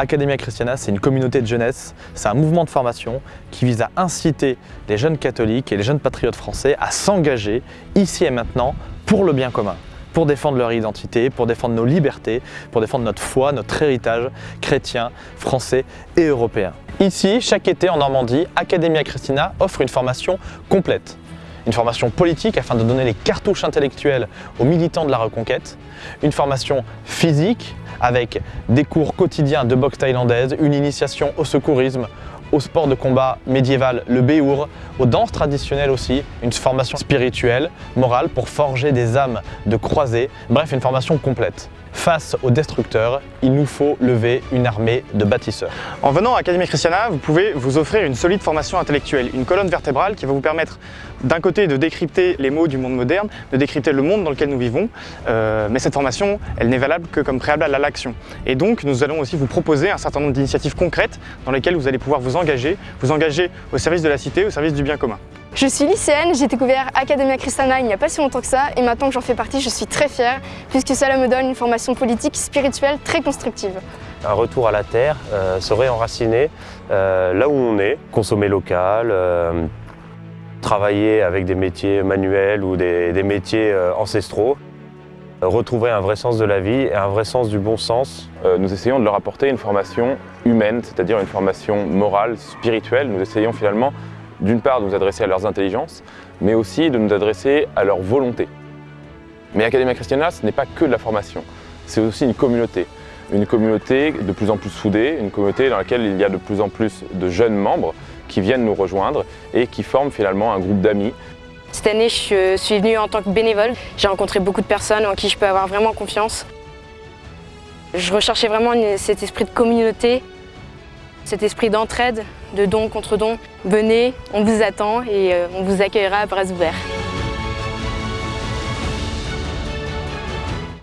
Academia Christiana, c'est une communauté de jeunesse, c'est un mouvement de formation qui vise à inciter les jeunes catholiques et les jeunes patriotes français à s'engager ici et maintenant pour le bien commun pour défendre leur identité, pour défendre nos libertés, pour défendre notre foi, notre héritage chrétien, français et européen. Ici, chaque été en Normandie, Academia Christina offre une formation complète. Une formation politique afin de donner les cartouches intellectuelles aux militants de la Reconquête, une formation physique avec des cours quotidiens de boxe thaïlandaise, une initiation au secourisme, au sport de combat médiéval, le béour, aux danses traditionnelles aussi, une formation spirituelle, morale pour forger des âmes de croisés, bref une formation complète. Face aux destructeurs, il nous faut lever une armée de bâtisseurs. En venant à Académie Christiana, vous pouvez vous offrir une solide formation intellectuelle, une colonne vertébrale qui va vous permettre d'un côté de décrypter les mots du monde moderne, de décrypter le monde dans lequel nous vivons, euh, mais cette formation, elle n'est valable que comme préalable à l'action. Et donc, nous allons aussi vous proposer un certain nombre d'initiatives concrètes dans lesquelles vous allez pouvoir vous engager, vous engager au service de la cité, au service du bien commun. Je suis lycéenne, j'ai découvert Academia Christiana il n'y a pas si longtemps que ça et maintenant que j'en fais partie, je suis très fière puisque cela me donne une formation politique spirituelle très constructive. Un retour à la terre, euh, se réenraciner euh, là où on est, consommer local, euh, travailler avec des métiers manuels ou des, des métiers ancestraux, retrouver un vrai sens de la vie et un vrai sens du bon sens. nous essayons de leur apporter une formation humaine, c'est-à-dire une formation morale, spirituelle. Nous essayons finalement d'une part de nous adresser à leurs intelligences, mais aussi de nous adresser à leur volonté. Mais Academia Christiana, ce n'est pas que de la formation, c'est aussi une communauté. Une communauté de plus en plus soudée, une communauté dans laquelle il y a de plus en plus de jeunes membres qui viennent nous rejoindre et qui forment finalement un groupe d'amis. Cette année, je suis venue en tant que bénévole. J'ai rencontré beaucoup de personnes en qui je peux avoir vraiment confiance. Je recherchais vraiment cet esprit de communauté, cet esprit d'entraide, de don contre don. Venez, on vous attend et euh, on vous accueillera à bras ouverts.